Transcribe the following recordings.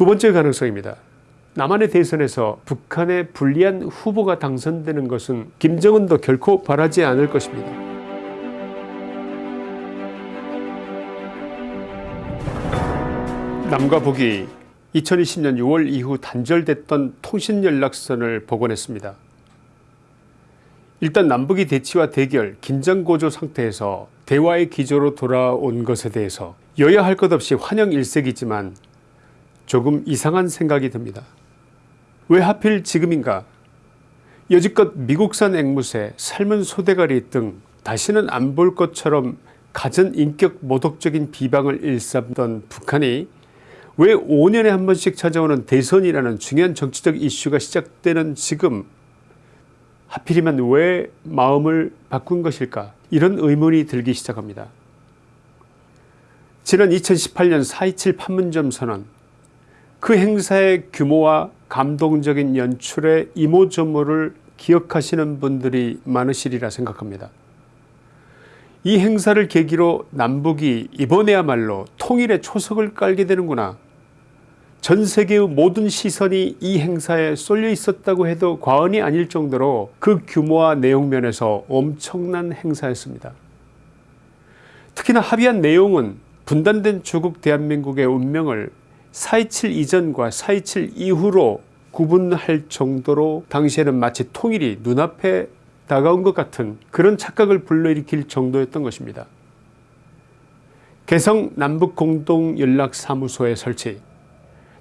두 번째 가능성입니다. 남한의 대선에서 북한의 불리한 후보가 당선되는 것은 김정은도 결코 바라지 않을 것입니다. 남과 북이 2020년 6월 이후 단절됐던 통신연락선을 복원했습니다. 일단 남북이 대치와 대결, 긴장고조 상태에서 대화의 기조로 돌아온 것에 대해서 여야 할 것 없이 환영 일색이지만 조금 이상한 생각이 듭니다. 왜 하필 지금인가 여지껏 미국산 앵무새, 삶은 소대가리 등 다시는 안 볼 것처럼 갖은 인격 모독적인 비방을 일삼던 북한이 왜 5년에 한 번씩 찾아오는 대선이라는 중요한 정치적 이슈가 시작되는 지금 하필이면 왜 마음을 바꾼 것일까 이런 의문이 들기 시작합니다. 지난 2018년 4.27 판문점 선언 그 행사의 규모와 감동적인 연출의 이모저모를 기억하시는 분들이 많으시리라 생각합니다. 이 행사를 계기로 남북이 이번에야말로 통일의 초석을 깔게 되는구나 전 세계의 모든 시선이 이 행사에 쏠려 있었다고 해도 과언이 아닐 정도로 그 규모와 내용면에서 엄청난 행사였습니다. 특히나 합의한 내용은 분단된 조국 대한민국의 운명을 4.27 이전과 4.27 이후로 구분할 정도로 당시에는 마치 통일이 눈앞에 다가온 것 같은 그런 착각을 불러일으킬 정도였던 것입니다. 개성 남북공동연락사무소의 설치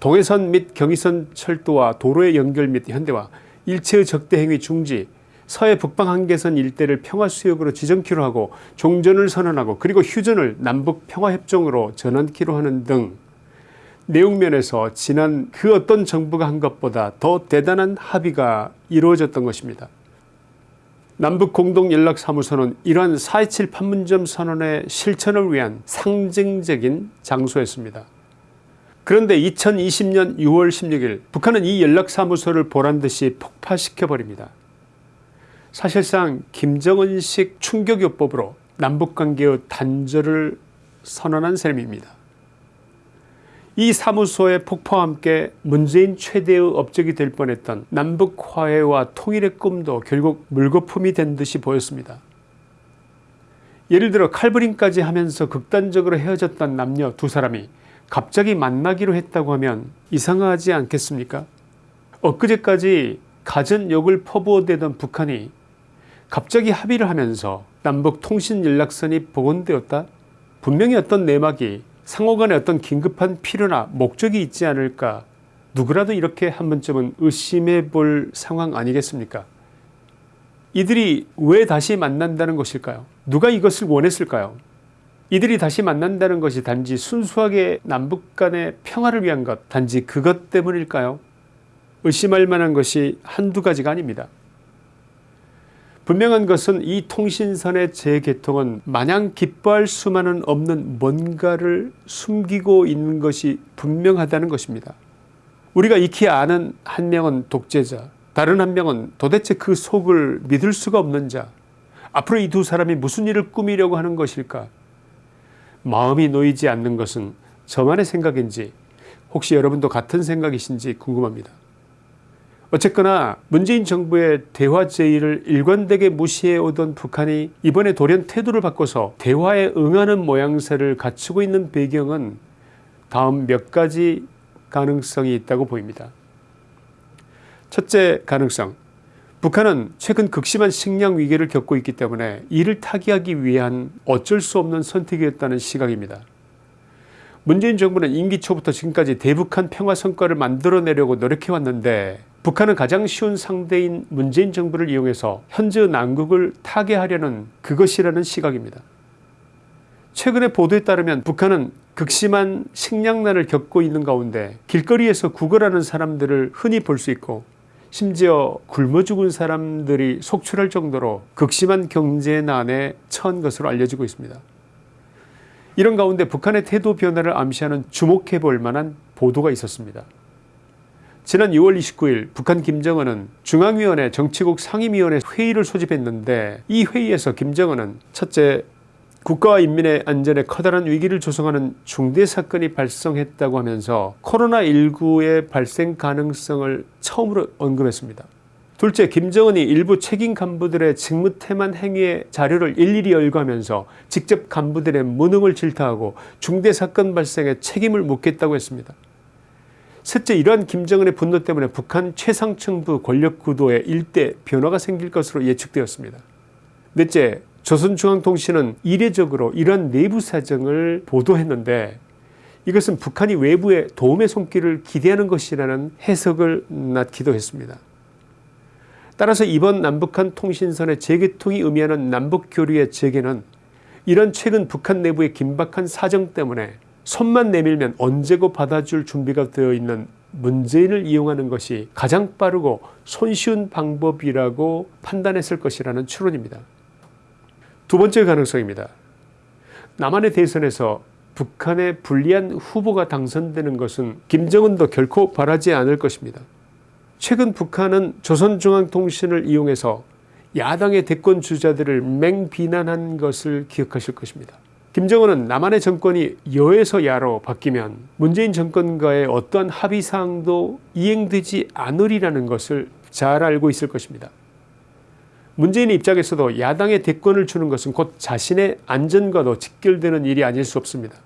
동해선 및 경의선 철도와 도로의 연결 및 현대화 일체의 적대행위 중지 서해 북방 한계선 일대를 평화수역으로 지정키로 하고 종전을 선언하고 그리고 휴전을 남북평화협정으로 전환키로 하는 등 내용면에서 지난 그 어떤 정부가 한 것보다 더 대단한 합의가 이루어졌던 것입니다. 남북공동연락사무소는 이러한 4.27 판문점 선언의 실천을 위한 상징적인 장소였습니다. 그런데 2020년 6월 16일 북한은 이 연락사무소를 보란듯이 폭파시켜버립니다. 사실상 김정은식 충격요법으로 남북관계의 단절을 선언한 셈입니다. 이 사무소의 폭파와 함께 문재인 최대의 업적이 될 뻔했던 남북 화해와 통일의 꿈도 결국 물거품이 된 듯이 보였습니다. 예를 들어 칼부림까지 하면서 극단적으로 헤어졌던 남녀 두 사람이 갑자기 만나기로 했다고 하면 이상하지 않겠습니까 엊그제까지 갖은 욕을 퍼부어대던 북한이 갑자기 합의를 하면서 남북 통신연락선이 복원되었다 분명히 어떤 내막이 상호간에 어떤 긴급한 필요나 목적이 있지 않을까? 누구라도 이렇게 한 번쯤은 의심해 볼 상황 아니겠습니까? 이들이 왜 다시 만난다는 것일까요? 누가 이것을 원했을까요? 이들이 다시 만난다는 것이 단지 순수하게 남북 간의 평화를 위한 것 단지 그것 때문일까요? 의심할 만한 것이 한두 가지가 아닙니다 분명한 것은 이 통신선의 재개통은 마냥 기뻐할 수만은 없는 뭔가를 숨기고 있는 것이 분명하다는 것입니다. 우리가 익히 아는 한 명은 독재자 다른 한 명은 도대체 그 속을 믿을 수가 없는 자 앞으로 이 두 사람이 무슨 일을 꾸미려고 하는 것일까 마음이 놓이지 않는 것은 저만의 생각인지 혹시 여러분도 같은 생각이신지 궁금합니다. 어쨌거나 문재인 정부의 대화 제의를 일관되게 무시해오던 북한이 이번에 돌연 태도를 바꿔서 대화에 응하는 모양새를 갖추고 있는 배경은 다음 몇 가지 가능성이 있다고 보입니다. 첫째 가능성 북한은 최근 극심한 식량 위기를 겪고 있기 때문에 이를 타개하기 위한 어쩔 수 없는 선택이었다는 시각입니다. 문재인 정부는 임기 초부터 지금까지 대북한 평화 성과를 만들어내려고 노력해왔는데 북한은 가장 쉬운 상대인 문재인 정부를 이용해서 현재 난국을 타개하려는 그것이라는 시각입니다. 최근의 보도에 따르면 북한은 극심한 식량난을 겪고 있는 가운데 길거리에서 구걸하는 사람들을 흔히 볼 수 있고 심지어 굶어 죽은 사람들이 속출할 정도로 극심한 경제난에 처한 것으로 알려지고 있습니다. 이런 가운데 북한의 태도 변화를 암시하는 주목해 볼 만한 보도가 있었습니다. 지난 6월 29일 북한 김정은은 중앙위원회 정치국 상임위원회 회의를 소집했는데 이 회의에서 김정은은 첫째 국가와 인민의 안전에 커다란 위기를 조성하는 중대 사건이 발생했다고 하면서 코로나19의 발생 가능성을 처음으로 언급했습니다. 둘째 김정은이 일부 책임 간부들의 직무 태만 행위의 자료를 일일이 열거하면서 직접 간부들의 무능을 질타하고 중대 사건 발생에 책임을 묻겠다고 했습니다. 셋째 이러한 김정은의 분노 때문에 북한 최상층부 권력구도에 일대 변화가 생길 것으로 예측되었습니다. 넷째 조선중앙통신은 이례적으로 이러한 내부 사정을 보도했는데 이것은 북한이 외부에 도움의 손길을 기대하는 것이라는 해석을 낳기도 했습니다. 따라서 이번 남북한 통신선의 재개통이 의미하는 남북교류의 재개는 이런 최근 북한 내부의 긴박한 사정 때문에 손만 내밀면 언제고 받아줄 준비가 되어 있는 문재인을 이용하는 것이 가장 빠르고 손쉬운 방법이라고 판단했을 것이라는 추론입니다. 두 번째 가능성입니다. 남한의 대선에서 북한의 불리한 후보가 당선되는 것은 김정은도 결코 바라지 않을 것입니다. 최근 북한은 조선중앙통신을 이용해서 야당의 대권 주자들을 맹비난한 것을 기억하실 것입니다. 김정은은 남한의 정권이 여에서 야로 바뀌면 문재인 정권과의 어떠한 합의사항도 이행되지 않으리라는 것을 잘 알고 있을 것입니다. 문재인의 입장에서도 야당의 대권을 주는 것은 곧 자신의 안전과도 직결되는 일이 아닐 수 없습니다.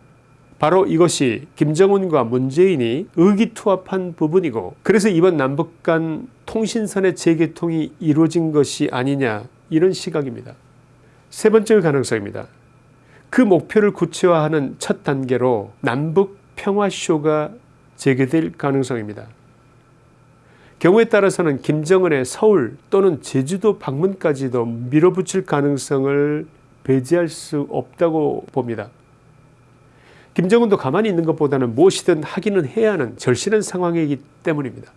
바로 이것이 김정은과 문재인이 의기투합한 부분이고 그래서 이번 남북 간 통신선의 재개통이 이루어진 것이 아니냐 이런 시각입니다. 세 번째 가능성입니다. 그 목표를 구체화하는 첫 단계로 남북 평화쇼가 재개될 가능성입니다. 경우에 따라서는 김정은의 서울 또는 제주도 방문까지도 밀어붙일 가능성을 배제할 수 없다고 봅니다. 김정은도 가만히 있는 것보다는 무엇이든 하기는 해야 하는 절실한 상황이기 때문입니다.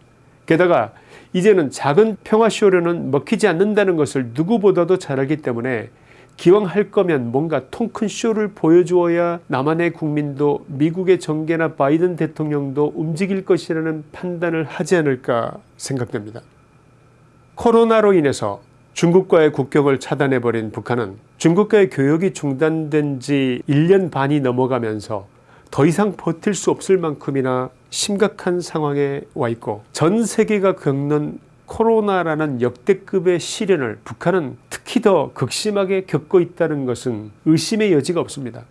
게다가 이제는 작은 평화쇼로는 먹히지 않는다는 것을 누구보다도 잘 알기 때문에 기왕 할 거면 뭔가 통 큰 쇼를 보여주어야 남한의 국민도 미국의 정계나 바이든 대통령도 움직일 것이라는 판단을 하지 않을까 생각됩니다. 코로나로 인해서 중국과의 국경을 차단해버린 북한은 중국과의 교역이 중단된 지 1년 반이 넘어가면서 더 이상 버틸 수 없을 만큼이나 심각한 상황에 와 있고 전 세계가 겪는 코로나라는 역대급의 시련을 북한은 특히 더 극심하게 겪고 있다는 것은 의심의 여지가 없습니다.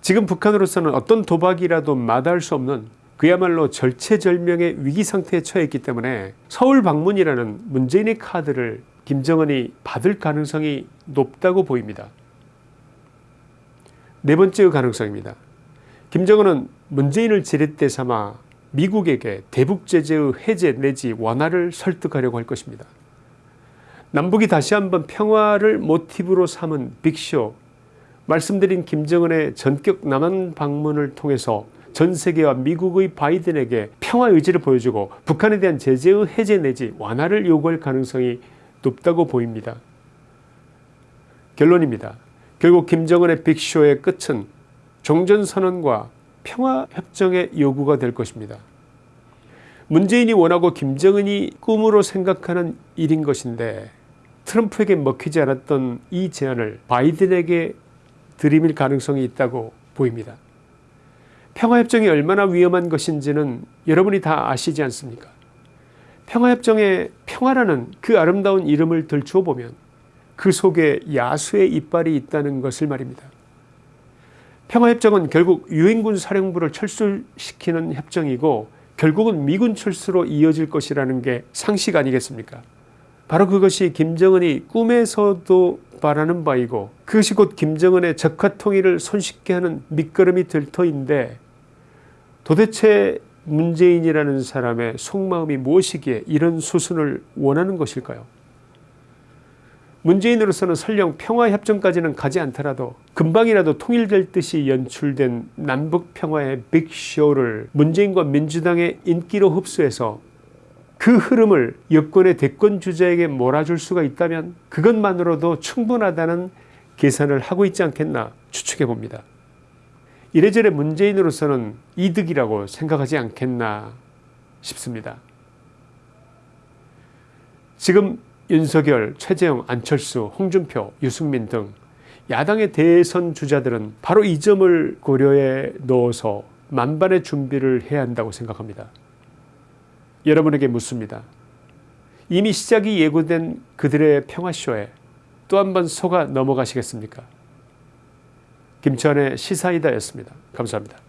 지금 북한으로서는 어떤 도박이라도 마다할 수 없는 그야말로 절체절명의 위기 상태에 처해 있기 때문에 서울 방문이라는 문재인의 카드를 김정은이 받을 가능성이 높다고 보입니다. 네 번째 가능성입니다. 김정은은 문재인을 지렛대 삼아 미국에게 대북 제재의 해제 내지 완화를 설득하려고 할 것입니다. 남북이 다시 한번 평화를 모티브로 삼은 빅쇼 말씀드린 김정은의 전격 남한 방문을 통해서 전 세계와 미국의 바이든에게 평화 의지를 보여주고 북한에 대한 제재의 해제 내지 완화를 요구할 가능성이 높다고 보입니다. 결론입니다. 결국 김정은의 빅쇼의 끝은 종전선언과 평화협정의 요구가 될 것입니다. 문재인이 원하고 김정은이 꿈으로 생각하는 일인 것인데 트럼프에게 먹히지 않았던 이 제안을 바이든에게 들이밀 가능성이 있다고 보입니다. 평화협정이 얼마나 위험한 것인지는 여러분이 다 아시지 않습니까? 평화협정의 평화라는 그 아름다운 이름을 들추어 보면 그 속에 야수의 이빨이 있다는 것을 말입니다. 평화협정은 결국 유엔군 사령부를 철수시키는 협정이고 결국은 미군 철수로 이어질 것이라는 게 상식 아니겠습니까? 바로 그것이 김정은이 꿈에서도 바라는 바이고 그것이 곧 김정은의 적화통일을 손쉽게 하는 밑거름이 될 터인데 도대체 문재인이라는 사람의 속마음이 무엇이기에 이런 수순을 원하는 것일까요 문재인으로서는 설령 평화협정까지는 가지 않더라도 금방이라도 통일될 듯이 연출된 남북평화의 빅쇼를 문재인과 민주당의 인기로 흡수해서 그 흐름을 여권의 대권 주자에게 몰아줄 수가 있다면 그것만으로도 충분하다는 계산을 하고 있지 않겠나 추측해 봅니다. 이래저래 문재인으로서는 이득이라고 생각하지 않겠나 싶습니다. 지금 윤석열, 최재형, 안철수, 홍준표, 유승민 등 야당의 대선 주자들은 바로 이 점을 고려해 넣어서 만반의 준비를 해야 한다고 생각합니다. 여러분에게 묻습니다. 이미 시작이 예고된 그들의 평화쇼에 또 한 번 속아 넘어가시겠습니까? 김천의 시사이다였습니다. 감사합니다.